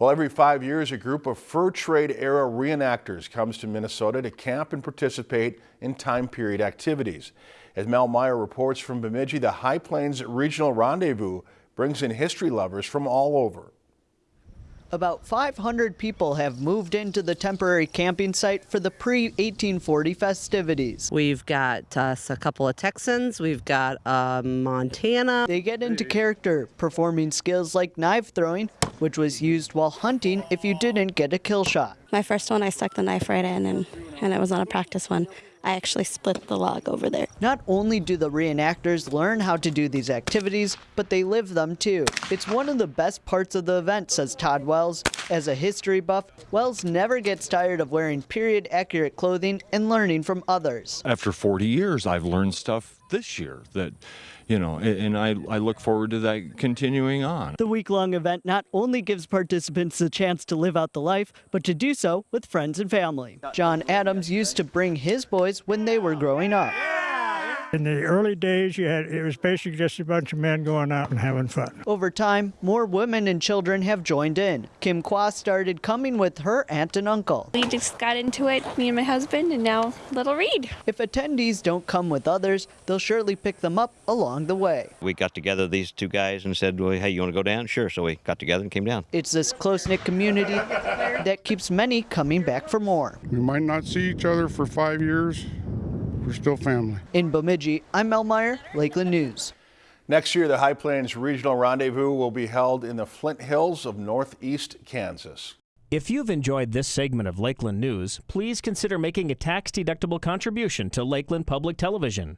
Well, every five years, a group of fur trade era reenactors comes to Minnesota to camp and participate in time period activities. As Mel Meyer reports from Bemidji, the High Plains Regional Rendezvous brings in history lovers from all over. About 500 people have moved into the temporary camping site for the pre-1840 festivities. We've got us a couple of Texans. We've got uh, Montana. They get into character, performing skills like knife throwing, which was used while hunting if you didn't get a kill shot. My first one, I stuck the knife right in, and, and it was on a practice one. I actually split the log over there. Not only do the reenactors learn how to do these activities, but they live them too. It's one of the best parts of the event, says Todd Wells. As a history buff, Wells never gets tired of wearing period accurate clothing and learning from others. After 40 years, I've learned stuff this year that, you know, and I, I look forward to that continuing on. The week long event not only gives participants a chance to live out the life, but to do so with friends and family. John Adams used to bring his boys when they were growing up. In the early days, you had it was basically just a bunch of men going out and having fun. Over time, more women and children have joined in. Kim Kwa started coming with her aunt and uncle. We just got into it, me and my husband, and now little Reed. If attendees don't come with others, they'll surely pick them up along the way. We got together, these two guys, and said, well, hey, you want to go down? Sure. So we got together and came down. It's this close-knit community that keeps many coming back for more. We might not see each other for five years, we're still family. In Bemidji, I'm Mel Meyer, Lakeland News. Next year, the High Plains Regional Rendezvous will be held in the Flint Hills of northeast Kansas. If you've enjoyed this segment of Lakeland News, please consider making a tax-deductible contribution to Lakeland Public Television.